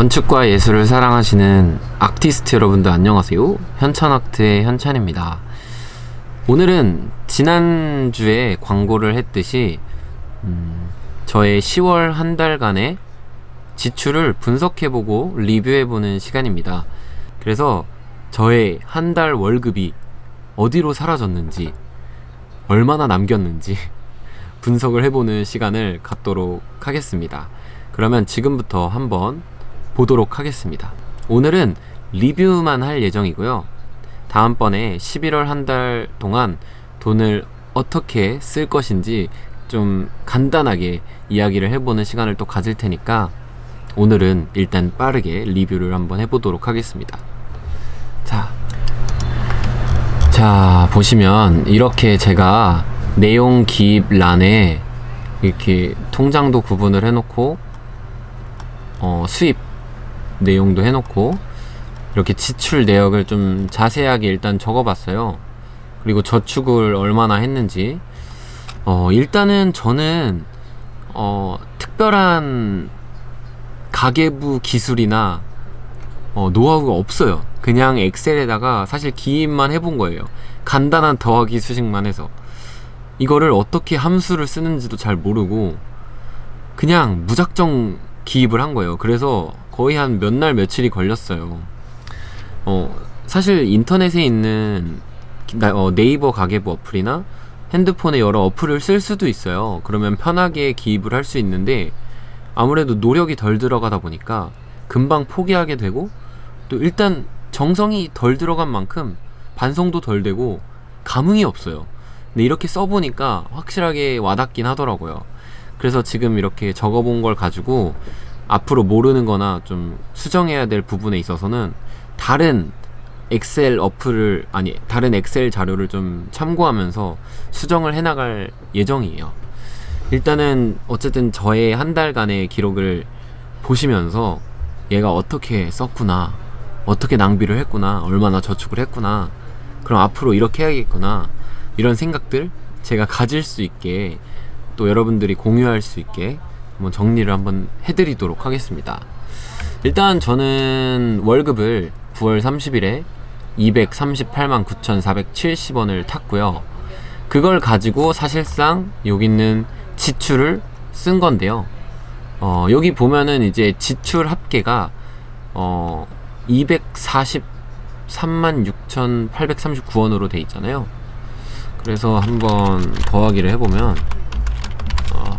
건축과 예술을 사랑하시는 아티스트 여러분들 안녕하세요. 현찬아트의 현찬입니다. 오늘은 지난주에 광고를 했듯이 음, 저의 10월 한 달간의 지출을 분석해보고 리뷰해보는 시간입니다. 그래서 저의 한 달 월급이 어디로 사라졌는지 얼마나 남겼는지 분석을 해보는 시간을 갖도록 하겠습니다. 그러면 지금부터 한번 보도록 하겠습니다. 오늘은 리뷰만 할 예정이고요. 다음번에 11월 한 달 동안 돈을 어떻게 쓸 것인지 좀 간단하게 이야기를 해보는 시간을 또 가질 테니까 오늘은 일단 빠르게 리뷰를 한번 해보도록 하겠습니다. 자, 자 보시면 이렇게 제가 내용 기입 란에 이렇게 통장도 구분을 해놓고 어, 수입 내용도 해놓고 이렇게 지출 내역을 좀 자세하게 일단 적어봤어요. 그리고 저축을 얼마나 했는지. 어, 일단은 저는 어, 특별한 가계부 기술이나 어, 노하우가 없어요. 그냥 엑셀에다가 사실 기입만 해본 거예요. 간단한 더하기 수식만 해서. 이거를 어떻게 함수를 쓰는지도 잘 모르고 그냥 무작정 기입을 한 거예요. 그래서 거의 한 몇 날 며칠이 걸렸어요. 어, 사실 인터넷에 있는 어, 네이버 가계부 어플이나 핸드폰에 여러 어플을 쓸 수도 있어요. 그러면 편하게 기입을 할 수 있는데 아무래도 노력이 덜 들어가다 보니까 금방 포기하게 되고 또 일단 정성이 덜 들어간 만큼 반성도 덜 되고 감흥이 없어요. 근데 이렇게 써보니까 확실하게 와닿긴 하더라고요. 그래서 지금 이렇게 적어본 걸 가지고 앞으로 모르는 거나 좀 수정해야 될 부분에 있어서는 다른 엑셀 어플을 아니 다른 엑셀 자료를 좀 참고하면서 수정을 해나갈 예정이에요. 일단은 어쨌든 저의 한 달간의 기록을 보시면서 얘가 어떻게 썼구나 어떻게 낭비를 했구나 얼마나 저축을 했구나 그럼 앞으로 이렇게 해야겠구나 이런 생각들 제가 가질 수 있게 또 여러분들이 공유할 수 있게 한번 정리를 한번 해드리도록 하겠습니다. 일단 저는 월급을 9월 30일에 238만 9,470원을 탔고요. 그걸 가지고 사실상 여기 있는 지출을 쓴 건데요. 어, 여기 보면은 이제 지출 합계가 어, 243만 6,839원으로 돼 있잖아요. 그래서 한번 더하기를 해보면 어,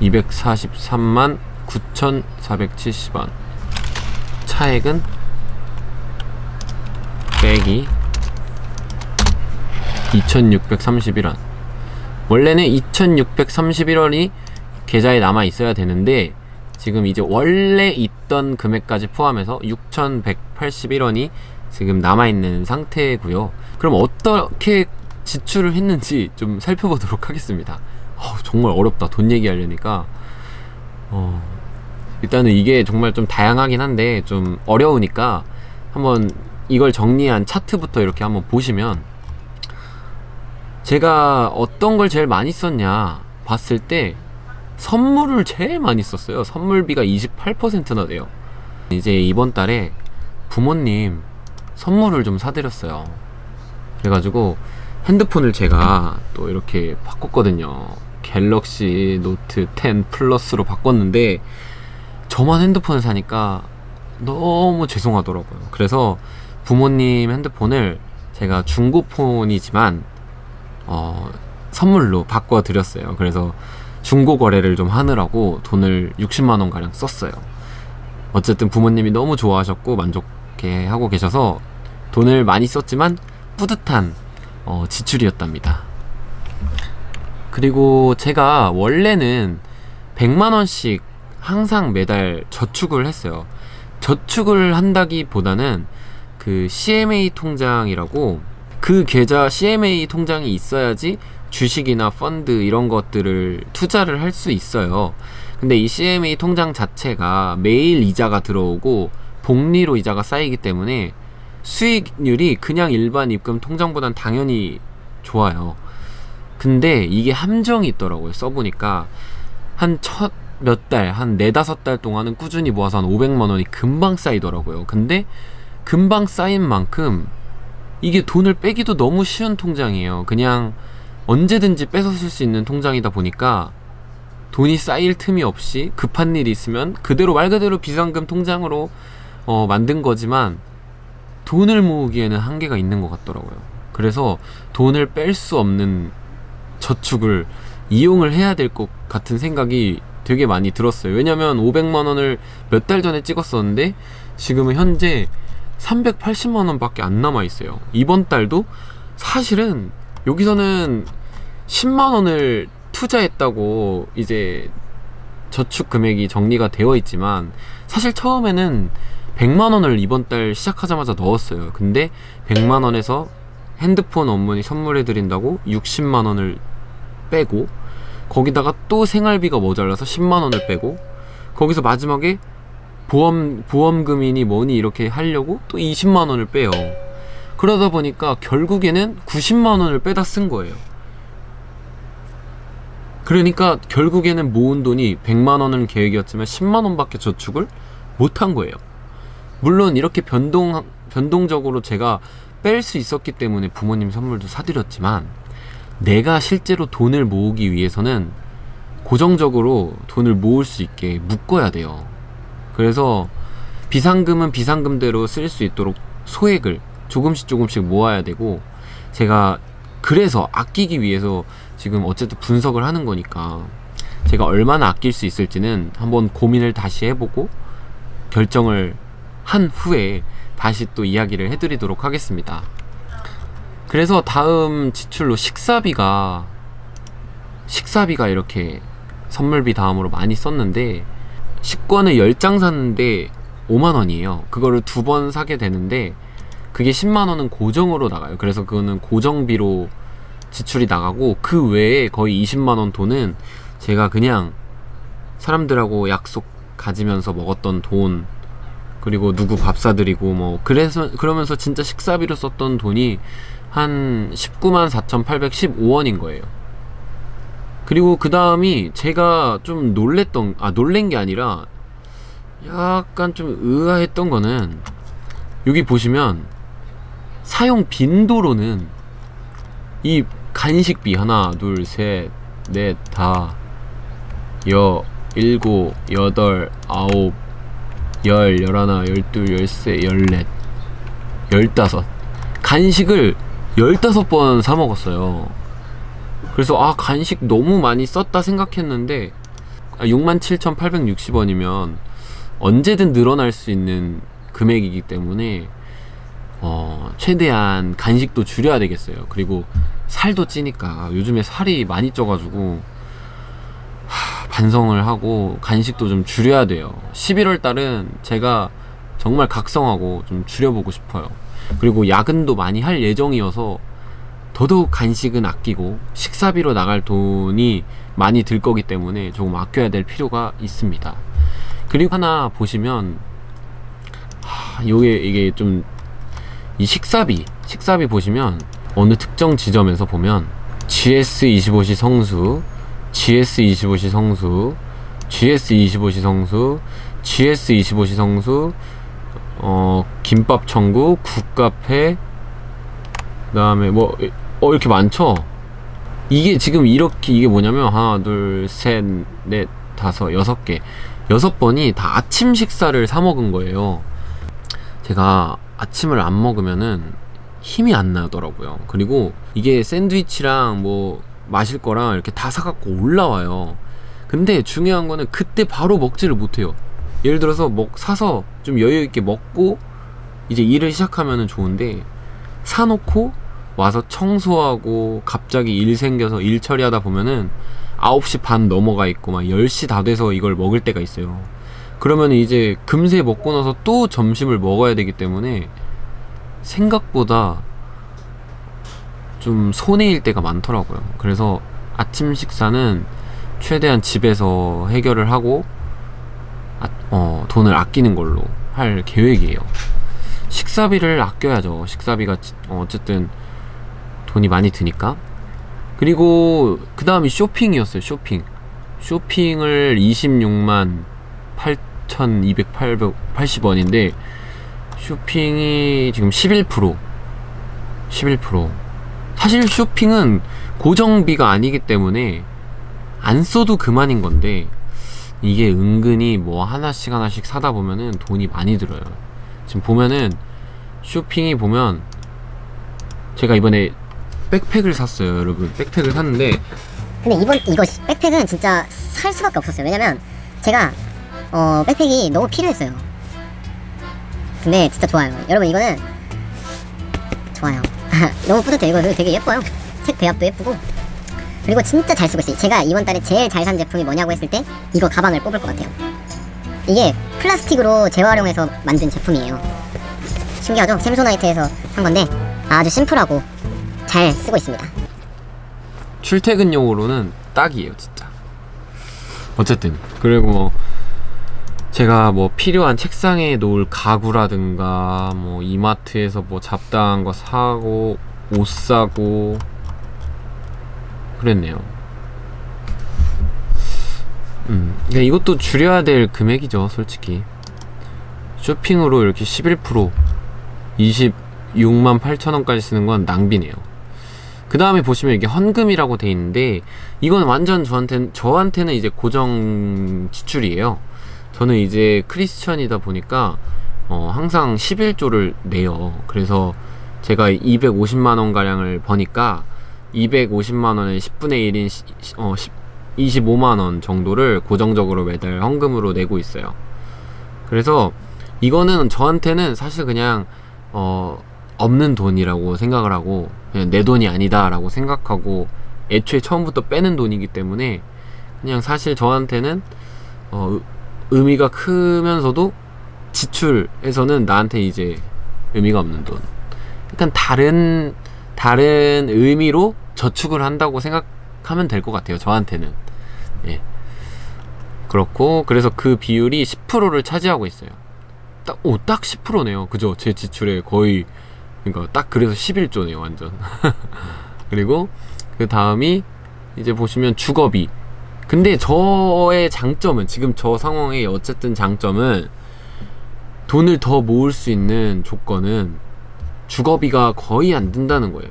243만 9,470원. 차액은 빼기 2,631원. 원래는 2,631원이 계좌에 남아 있어야 되는데 지금 이제 원래 있던 금액까지 포함해서 6,181원이 지금 남아있는 상태고요. 그럼 어떻게 지출을 했는지 좀 살펴보도록 하겠습니다 어, 정말 어렵다. 돈 얘기하려니까. 어, 일단은 이게 정말 좀 다양하긴 한데 좀 어려우니까 한번 이걸 정리한 차트부터 이렇게 한번 보시면 제가 어떤 걸 제일 많이 썼냐 봤을 때 선물을 제일 많이 썼어요. 선물비가 28%나 돼요. 이제 이번 달에 부모님 선물을 좀 사드렸어요. 그래가지고 핸드폰을 제가 또 이렇게 바꿨거든요 갤럭시 노트 10 플러스로 바꿨는데 저만 핸드폰을 사니까 너무 죄송하더라고요. 그래서 부모님 핸드폰을 제가 중고폰이지만 어, 선물로 바꿔드렸어요. 그래서 중고 거래를 좀 하느라고 돈을 60만원 가량 썼어요. 어쨌든 부모님이 너무 좋아하셨고 만족해 하고 계셔서 돈을 많이 썼지만 뿌듯한 어, 지출이었답니다 그리고 제가 원래는 100만원씩 항상 매달 저축을 했어요. 저축을 한다기보다는 그 CMA 통장이라고 그 계좌 CMA 통장이 있어야지 주식이나 펀드 이런 것들을 투자를 할 수 있어요. 근데 이 CMA 통장 자체가 매일 이자가 들어오고 복리로 이자가 쌓이기 때문에 수익률이 그냥 일반 입금 통장보단 당연히 좋아요 근데 이게 함정이 있더라고요 써보니까 한 첫 몇 달, 한 네다섯 달 동안은 꾸준히 모아서 한 500만 원이 금방 쌓이더라고요. 근데 금방 쌓인 만큼 이게 돈을 빼기도 너무 쉬운 통장이에요. 그냥 언제든지 뺏어 쓸 수 있는 통장이다 보니까 돈이 쌓일 틈이 없이 급한 일이 있으면 그대로 말 그대로 비상금 통장으로 어, 만든 거지만 돈을 모으기에는 한계가 있는 것 같더라고요. 그래서 돈을 뺄 수 없는 저축을 이용을 해야 될 것 같은 생각이 되게 많이 들었어요. 왜냐면 500만 원을 몇 달 전에 찍었었는데 지금은 현재 380만 원 밖에 안 남아 있어요. 이번 달도 사실은 여기서는 10만 원을 투자했다고 이제 저축 금액이 정리가 되어 있지만 사실 처음에는 100만 원을 이번 달 시작하자마자 넣었어요. 근데 100만 원에서 핸드폰 어머니 선물해 드린다고 60만 원을 빼고 거기다가 또 생활비가 모자라서 10만 원을 빼고 거기서 마지막에 보험 보험금이니 뭐니 이렇게 하려고 또 20만 원을 빼요. 그러다 보니까 결국에는 90만 원을 빼다 쓴 거예요. 그러니까 결국에는 모은 돈이 100만 원은 계획이었지만 10만 원밖에 저축을 못한 거예요. 물론 이렇게 변동 변동적으로 제가 뺄 수 있었기 때문에 부모님 선물도 사드렸지만 내가 실제로 돈을 모으기 위해서는 고정적으로 돈을 모을 수 있게 묶어야 돼요. 그래서 비상금은 비상금대로 쓸 수 있도록 소액을 조금씩 조금씩 모아야 되고 제가 그래서 아끼기 위해서 지금 어쨌든 분석을 하는 거니까 제가 얼마나 아낄 수 있을지는 한번 고민을 다시 해보고 결정을 한 후에 다시 또 이야기를 해드리도록 하겠습니다. 그래서 다음 지출로 식사비가 식사비가 이렇게 선물비 다음으로 많이 썼는데 식권을 10장 샀는데 5만원이에요. 그거를 두 번 사게 되는데 그게 10만원은 고정으로 나가요. 그래서 그거는 고정비로 지출이 나가고 그 외에 거의 20만원 돈은 제가 그냥 사람들하고 약속 가지면서 먹었던 돈 그리고 누구 밥 사드리고 뭐 그래서 그러면서 진짜 식사비로 썼던 돈이 한 19만 4,815원인 거예요. 그리고 그 다음이 제가 좀 놀랬던 아 놀란 게 아니라 약간 좀 의아했던 거는 여기 보시면 사용 빈도로는 이 간식비 하나 둘 셋 넷 다 여 일곱 여덟 아홉 열 열하나 열둘 열세 열넷 열다섯 간식을 열다섯 번사 먹었어요. 그래서 아 간식 너무 많이 썼다 생각했는데 67,860원이면 언제든 늘어날 수 있는 금액이기 때문에 어, 최대한 간식도 줄여야 되겠어요. 그리고 살도 찌니까 요즘에 살이 많이 쪄가지고 하, 반성을 하고 간식도 좀 줄여야 돼요. 11월 달은 제가 정말 각성하고 좀 줄여보고 싶어요. 그리고 야근도 많이 할 예정이어서 더더욱 간식은 아끼고 식사비로 나갈 돈이 많이 들 거기 때문에 조금 아껴야 될 필요가 있습니다. 그리고 하나 보시면 하, 요게 이게 좀 이 식사비 식사비 보시면 어느 특정 지점에서 보면 GS25시 성수 GS25시 성수 GS25시 성수 GS25시 성수 어 김밥 천국 국카페 그 다음에 뭐 어 이렇게 많죠? 이게 지금 이렇게 이게 뭐냐면 하나 둘셋넷 다섯 여섯 개. 여섯 번이 다 아침 식사를 사 먹은 거예요. 제가 아침을 안 먹으면은 힘이 안 나더라고요. 그리고 이게 샌드위치랑 뭐 마실 거랑 이렇게 다 사갖고 올라와요. 근데 중요한 거는 그때 바로 먹지를 못해요 예를 들어서 먹 사서 좀 여유 있게 먹고 이제 일을 시작하면은 좋은데 사놓고 와서 청소하고 갑자기 일 생겨서 일 처리하다 보면은 9시 반 넘어가 있고 막 10시 다 돼서 이걸 먹을 때가 있어요. 그러면 이제 금세 먹고 나서 또 점심을 먹어야 되기 때문에 생각보다 좀 손해일 때가 많더라고요. 그래서 아침 식사는 최대한 집에서 해결을 하고 아, 어, 돈을 아끼는 걸로 할 계획이에요. 식사비를 아껴야죠. 식사비가 어, 어쨌든 돈이 많이 드니까. 그리고 그 다음이 쇼핑이었어요. 쇼핑. 쇼핑을 26만 8,280원인데 쇼핑이 지금 11% 11% 사실 쇼핑은 고정비가 아니기 때문에 안 써도 그만인 건데 이게 은근히 뭐 하나씩 하나씩 사다 보면은 돈이 많이 들어요 지금 보면은 쇼핑이 보면 제가 이번에 백팩을 샀어요 여러분 백팩을 샀는데 근데 이번 이거 시- 백팩은 진짜 살 수밖에 없었어요. 왜냐면 제가 어 백팩이 너무 필요했어요. 근데 진짜 좋아요. 여러분 이거는 좋아요. 너무 뿌듯해. 이거 되게 예뻐요. 색 배합도 예쁘고 그리고 진짜 잘 쓰고 있어요. 제가 이번 달에 제일 잘 산 제품이 뭐냐고 했을 때 이거 가방을 뽑을 것 같아요. 이게 플라스틱으로 재활용해서 만든 제품이에요. 신기하죠? 샘소나이트에서 한 건데 아주 심플하고 잘 쓰고 있습니다. 출퇴근용으로는 딱이에요 진짜 어쨌든 그리고 뭐 제가 뭐 필요한 책상에 놓을 가구라든가 뭐 이마트에서 뭐 잡다한 거 사고 옷 사고 그랬네요 음 그러니까 이것도 줄여야 될 금액이죠 솔직히 쇼핑으로 이렇게 11% 26만 8천원까지 쓰는 건 낭비네요 그 다음에 보시면 이게 헌금이라고 돼 있는데 이건 완전 저한테는 저한테는 이제 고정 지출이에요. 저는 이제 크리스천이다 보니까 어, 항상 11조를 내요. 그래서 제가 250만 원 가량을 버니까 250만 원의 10분의 1인 시, 어, 10, 25만 원 정도를 고정적으로 매달 헌금으로 내고 있어요. 그래서 이거는 저한테는 사실 그냥 어, 없는 돈이라고 생각을 하고 그냥 내 돈이 아니다 라고 생각하고 애초에 처음부터 빼는 돈이기 때문에 그냥 사실 저한테는 어, 의- 의미가 크면서도 지출에서는 나한테 이제 의미가 없는 돈. 약간 다른 다른 의미로 저축을 한다고 생각하면 될 것 같아요. 저한테는. 예. 그렇고 그래서 그 비율이 10%를 차지하고 있어요. 딱, 오, 딱 10%네요. 그죠? 제 지출의 거의 그러니까 딱 그래서 11조네요 완전 그리고 그 다음이 이제 보시면 주거비 근데 저의 장점은 지금 저 상황의 어쨌든 장점은 돈을 더 모을 수 있는 조건은 주거비가 거의 안 든다는 거예요.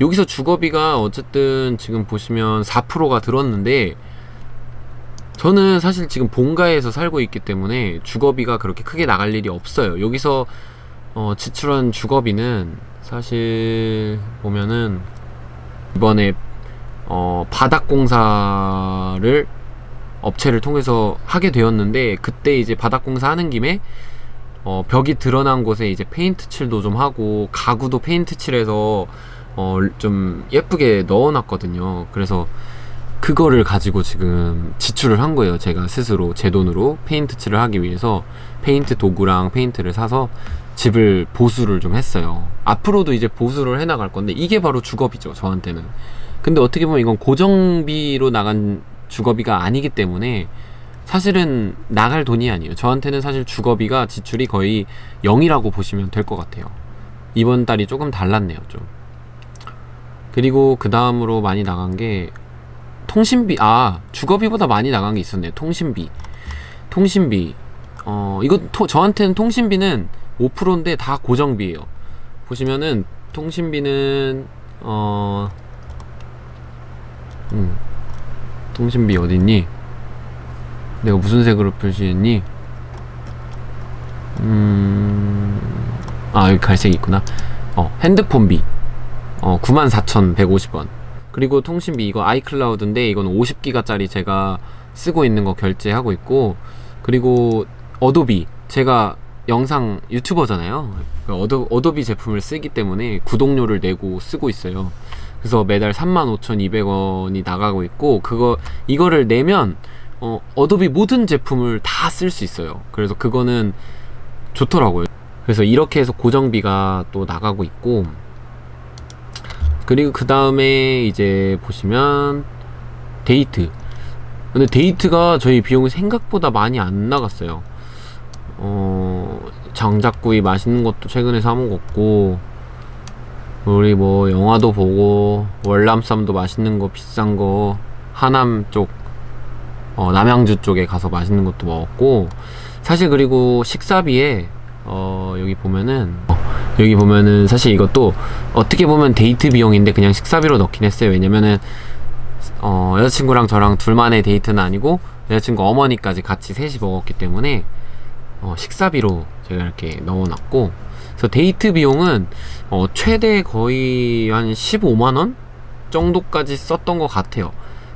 여기서 주거비가 어쨌든 지금 보시면 4%가 들었는데 저는 사실 지금 본가에서 살고 있기 때문에 주거비가 그렇게 크게 나갈 일이 없어요. 여기서 어, 지출한 주거비는 사실 보면은 이번에 어, 바닥 공사를 업체를 통해서 하게 되었는데 그때 이제 바닥 공사 하는 김에 어, 벽이 드러난 곳에 이제 페인트 칠도 좀 하고 가구도 페인트 칠해서 어, 좀 예쁘게 넣어놨거든요. 그래서 그거를 가지고 지금 지출을 한 거예요. 제가 스스로 제 돈으로 페인트 칠을 하기 위해서 페인트 도구랑 페인트를 사서 집을 보수를 좀 했어요. 앞으로도 이제 보수를 해 나갈 건데 이게 바로 주거비죠. 저한테는. 근데 어떻게 보면 이건 고정비로 나간 주거비가 아니기 때문에 사실은 나갈 돈이 아니에요. 저한테는 사실 주거비가 지출이 거의 0이라고 보시면 될 것 같아요. 이번 달이 조금 달랐네요, 좀. 그리고 그 다음으로 많이 나간 게 통신비, 아, 주거비보다 많이 나간 게 있었네요. 통신비. 통신비. 어, 이거 토, 저한테는 통신비는 5%인데 다 고정비예요. 보시면은 통신비는 어, 음, 통신비 어딨니? 내가 무슨 색으로 표시했니? 음, 아 여기 갈색이 있구나. 어, 핸드폰비. 어, 94,150원. 그리고 통신비 이거 아이클라우드인데 이건 50기가짜리 제가 쓰고 있는 거 결제하고 있고 그리고 어도비 제가 영상 유튜버잖아요. 그 어도, 어도비 제품을 쓰기 때문에 구독료를 내고 쓰고 있어요. 그래서 매달 35,200원이 나가고 있고 그거 이거를 내면 어, 어도비 모든 제품을 다 쓸 수 있어요. 그래서 그거는 좋더라고요. 그래서 이렇게 해서 고정비가 또 나가고 있고 그리고 그 다음에 이제 보시면 데이트 근데 데이트가 저희 비용이 생각보다 많이 안 나갔어요 어 장작구이 맛있는 것도 최근에 사 먹었고 우리 뭐 영화도 보고 월남쌈도 맛있는 거 비싼 거 하남 쪽 어, 남양주 쪽에 가서 맛있는 것도 먹었고 사실 그리고 식사비에 어, 여기 보면은 어, 여기 보면은 사실 이것도 어떻게 보면 데이트 비용인데 그냥 식사비로 넣긴 했어요. 왜냐면은 어, 여자친구랑 저랑 둘만의 데이트는 아니고 여자친구 어머니까지 같이 셋이 먹었기 때문에 어, 식사비로 제가 이렇게 넣어놨고 그래서 데이트 비용은 어, 최대 거의 한 15만 원 정도까지 썼던 것 같아요.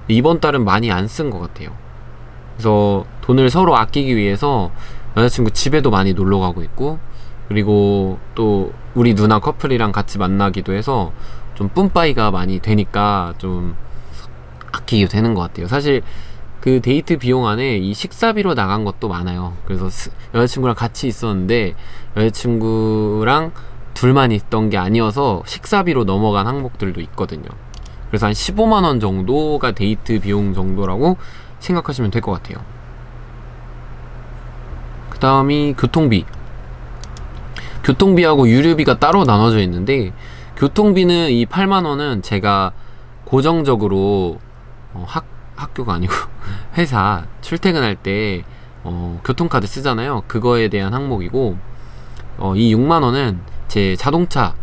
이번 달은 많이 안 쓴 것 같아요. 그래서 돈을 서로 아끼기 위해서 여자친구 집에도 많이 놀러 가고 있고 그리고 또 우리 누나 커플이랑 같이 만나기도 해서 좀 뿜빠이가 많이 되니까 좀 아끼게 되는 것 같아요. 사실 그 데이트 비용 안에 이 식사비로 나간 것도 많아요. 그래서 스- 여자친구랑 같이 있었는데 여자친구랑 둘만 있던 게 아니어서 식사비로 넘어간 항목들도 있거든요. 그래서 한 15만 원 정도가 데이트 비용 정도라고 생각하시면 될 것 같아요. 그 다음이 교통비. 교통비하고 유류비가 따로 나눠져 있는데 교통비는 이 8만 원은 제가 고정적으로 어, 학 학교가 아니고 회사 출퇴근할 때 어, 교통카드 쓰잖아요. 그거에 대한 항목이고 어, 이 6만 원은 제 자동차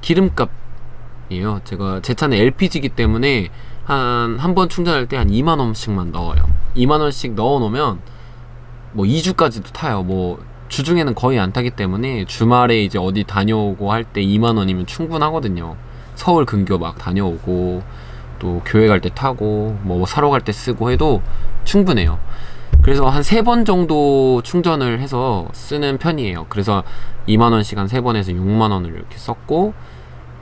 기름값이에요. 제가 제 차는 LPG이기 때문에 한 한 번 충전할 때 한 2만 원씩만 넣어요. 2만 원씩 넣어 놓으면 뭐 2주까지도 타요. 뭐 주중에는 거의 안 타기 때문에 주말에 이제 어디 다녀오고 할 때 2만 원이면 충분하거든요. 서울 근교 막 다녀오고 또 교회 갈 때 타고 뭐 사러 갈 때 쓰고 해도 충분해요. 그래서 한 세 번 정도 충전을 해서 쓰는 편이에요. 그래서 2만 원씩 한 세 번에서 6만 원을 이렇게 썼고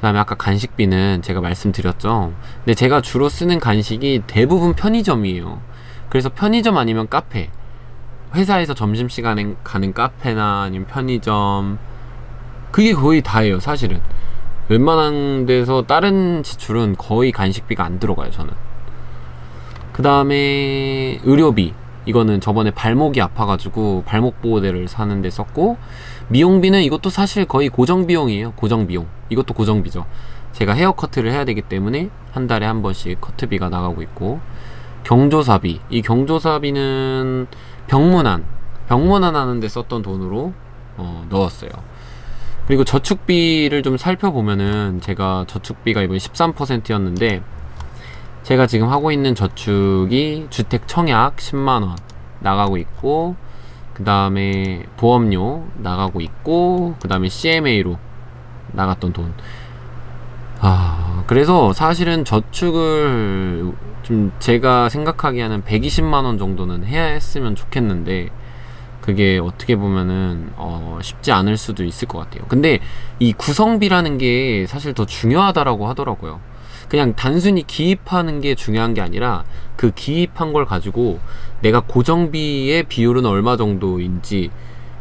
그 다음에 아까 간식비는 제가 말씀드렸죠. 근데 제가 주로 쓰는 간식이 대부분 편의점이에요. 그래서 편의점 아니면 카페. 회사에서 점심시간에 가는 카페나 아니면 편의점 그게 거의 다예요 사실은 웬만한 데서 다른 지출은 거의 간식비가 안 들어가요 저는 그 다음에 의료비 이거는 저번에 발목이 아파가지고 발목 보호대를 사는데 썼고 미용비는 이것도 사실 거의 고정비용이에요. 고정비용. 이것도 고정비죠. 제가 헤어커트를 해야 되기 때문에 한 달에 한 번씩 커트비가 나가고 있고 경조사비. 이 경조사비는 병문안 병문안 하는데 썼던 돈으로 어, 넣었어요. 그리고 저축비를 좀 살펴보면은 제가 저축비가 이번에 13%였는데 제가 지금 하고 있는 저축이 주택 청약 10만원 나가고 있고 그 다음에 보험료 나가고 있고 그 다음에 CMA로 나갔던 돈 아, 그래서 사실은 저축을 좀 제가 생각하기에는 120만 원 정도는 해야 했으면 좋겠는데 그게 어떻게 보면은 어, 쉽지 않을 수도 있을 것 같아요. 근데 이 구성비라는 게 사실 더 중요하다라고 하더라고요. 그냥 단순히 기입하는 게 중요한 게 아니라 그 기입한 걸 가지고 내가 고정비의 비율은 얼마 정도인지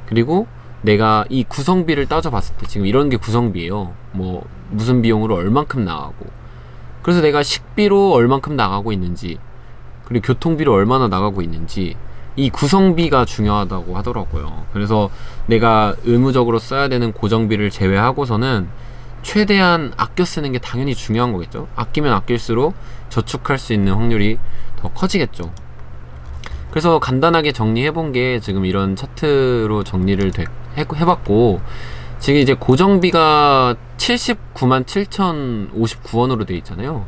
그리고 내가 이 구성비를 따져봤을 때 지금 이런 게 구성비예요. 뭐 무슨 비용으로 얼만큼 나가고 그래서 내가 식비로 얼만큼 나가고 있는지 그리고 교통비로 얼마나 나가고 있는지 이 구성비가 중요하다고 하더라고요. 그래서 내가 의무적으로 써야 되는 고정비를 제외하고서는 최대한 아껴 쓰는 게 당연히 중요한 거겠죠. 아끼면 아낄수록 저축할 수 있는 확률이 더 커지겠죠. 그래서 간단하게 정리해 본 게 지금 이런 차트로 정리를 돼- 해- 해봤고 지금 이제 고정비가 79만 7,059원으로 돼 있잖아요.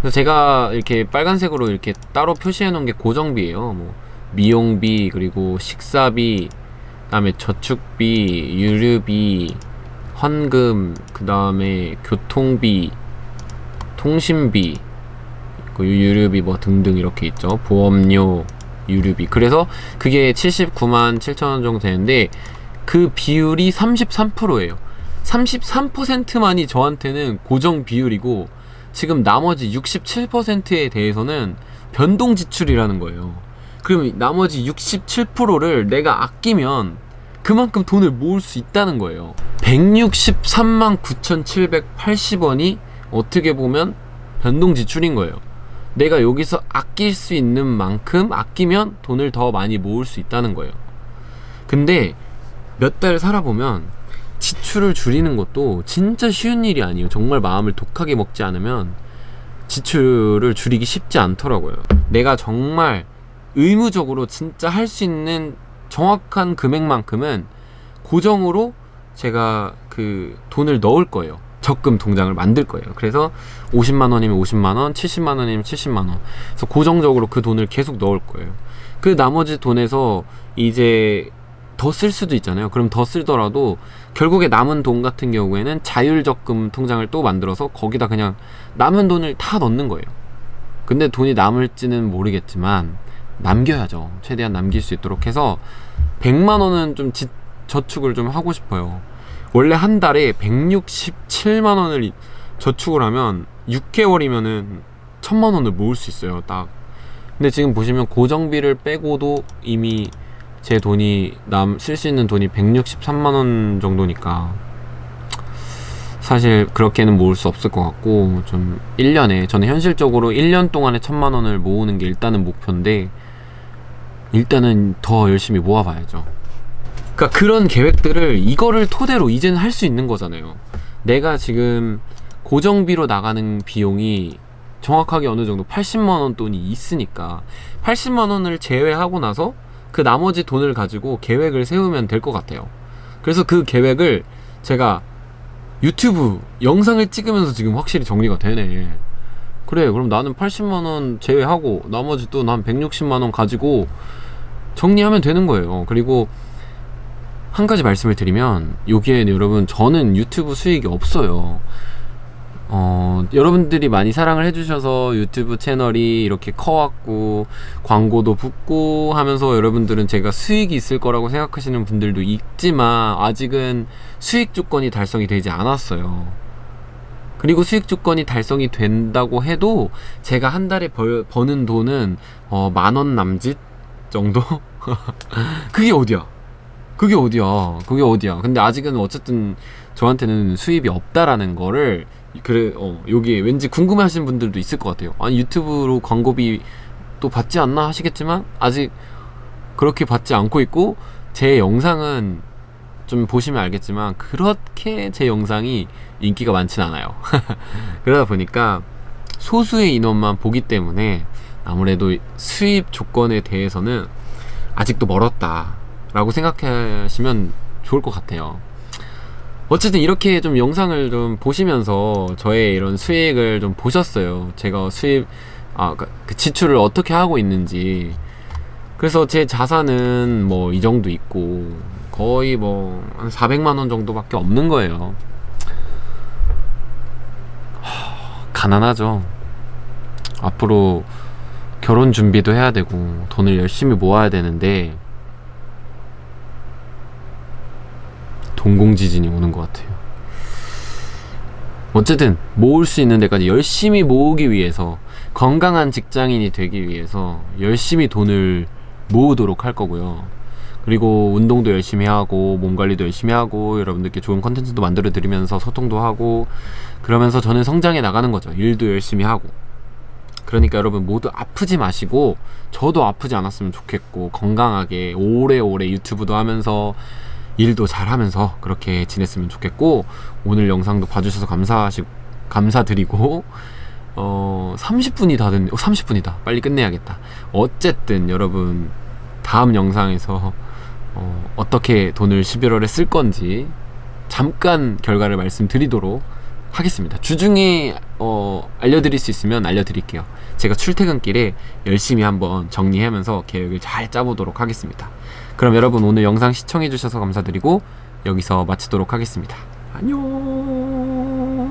그래서 제가 이렇게 빨간색으로 이렇게 따로 표시해 놓은 게 고정비예요. 뭐 미용비 그리고 식사비 그 다음에 저축비, 유류비, 헌금, 그 다음에 교통비, 통신비, 그 유류비 뭐 등등 이렇게 있죠. 보험료, 유류비. 그래서 그게 79만 7천 원 정도 되는데 그 비율이 33%예요. 33%만이 저한테는 고정 비율이고 지금 나머지 67%에 대해서는 변동 지출이라는 거예요. 그럼 나머지 67%를 내가 아끼면 그만큼 돈을 모을 수 있다는 거예요. 163만 9,780원이 어떻게 보면 변동 지출인 거예요. 내가 여기서 아낄 수 있는 만큼 아끼면 돈을 더 많이 모을 수 있다는 거예요. 근데 몇 달 살아보면 지출을 줄이는 것도 진짜 쉬운 일이 아니에요. 정말 마음을 독하게 먹지 않으면 지출을 줄이기 쉽지 않더라고요. 내가 정말 의무적으로 진짜 할 수 있는 정확한 금액만큼은 고정으로 제가 그 돈을 넣을 거예요. 적금 통장을 만들 거예요. 그래서 50만 원이면 50만 원, 70만 원이면 70만 원. 그래서 고정적으로 그 돈을 계속 넣을 거예요. 그 나머지 돈에서 이제 더 쓸 수도 있잖아요. 그럼 더 쓸더라도 결국에 남은 돈 같은 경우에는 자율적금 통장을 또 만들어서 거기다 그냥 남은 돈을 다 넣는 거예요. 근데 돈이 남을지는 모르겠지만 남겨야죠. 최대한 남길 수 있도록 해서 100만 원은 좀 지- 저축을 좀 하고 싶어요. 원래 한 달에 167만 원을 이- 저축을 하면 6개월이면은 1000만 원을 모을 수 있어요. 딱. 근데 지금 보시면 고정비를 빼고도 이미 제 돈이 남 쓸 수 있는 돈이 163만 원 정도니까 사실 그렇게는 모을 수 없을 것 같고 좀 1년에 저는 현실적으로 1년 동안에 1000만 원을 모으는 게 일단은 목표인데 일단은 더 열심히 모아봐야죠. 그러니까 그런 계획들을 이거를 토대로 이제는 할 수 있는 거잖아요. 내가 지금 고정비로 나가는 비용이 정확하게 어느 정도 80만 원 돈이 있으니까 80만 원을 제외하고 나서 그 나머지 돈을 가지고 계획을 세우면 될 것 같아요. 그래서 그 계획을 제가 유튜브 영상을 찍으면서 지금 확실히 정리가 되네. 그래, 그럼 나는 80만 원 제외하고 나머지 돈한 160만 원 가지고 정리하면 되는 거예요. 그리고 한 가지 말씀을 드리면 여기에 여러분 저는 유튜브 수익이 없어요. 어, 여러분들이 많이 사랑을 해주셔서 유튜브 채널이 이렇게 커왔고 광고도 붙고 하면서 여러분들은 제가 수익이 있을 거라고 생각하시는 분들도 있지만 아직은 수익 조건이 달성이 되지 않았어요. 그리고 수익 조건이 달성이 된다고 해도 제가 한 달에 벌, 버는 돈은 어, 만원 남짓 정도? 그게 어디야? 그게 어디야? 그게 어디야? 근데 아직은 어쨌든 저한테는 수입이 없다라는 거를 그래 어 여기 왠지 궁금해 하시는 분들도 있을 것 같아요. 아니 유튜브로 광고비 또 받지 않나 하시겠지만 아직 그렇게 받지 않고 있고 제 영상은 좀 보시면 알겠지만 그렇게 제 영상이 인기가 많진 않아요. 그러다 보니까 소수의 인원만 보기 때문에 아무래도 수입 조건에 대해서는 아직도 멀었다 라고 생각하시면 좋을 것 같아요. 어쨌든 이렇게 좀 영상을 좀 보시면서 저의 이런 수익을 좀 보셨어요. 제가 수입 아, 그- 그 지출을 어떻게 하고 있는지. 그래서 제 자산은 뭐 이 정도 있고 거의 뭐 한 400만 원 정도밖에 없는 거예요. 하, 가난하죠. 앞으로 결혼 준비도 해야 되고 돈을 열심히 모아야 되는데 동공지진이 오는 것 같아요. 어쨌든 모을 수 있는 데까지 열심히 모으기 위해서 건강한 직장인이 되기 위해서 열심히 돈을 모으도록 할 거고요. 그리고 운동도 열심히 하고 몸 관리도 열심히 하고 여러분들께 좋은 컨텐츠도 만들어 드리면서 소통도 하고 그러면서 저는 성장해 나가는 거죠. 일도 열심히 하고. 그러니까 여러분 모두 아프지 마시고 저도 아프지 않았으면 좋겠고 건강하게 오래오래 유튜브도 하면서 일도 잘하면서 그렇게 지냈으면 좋겠고 오늘 영상도 봐주셔서 감사하시 감사드리고 어 30분이 다 됐네. 어, 30분이다. 빨리 끝내야겠다. 어쨌든 여러분 다음 영상에서 어, 어떻게 돈을 11월에 쓸 건지 잠깐 결과를 말씀드리도록 하겠습니다. 주중에 어, 알려드릴 수 있으면 알려드릴게요. 제가 출퇴근길에 열심히 한번 정리하면서 계획을 잘 짜보도록 하겠습니다. 그럼 여러분 오늘 영상 시청해주셔서 감사드리고 여기서 마치도록 하겠습니다. 안녕.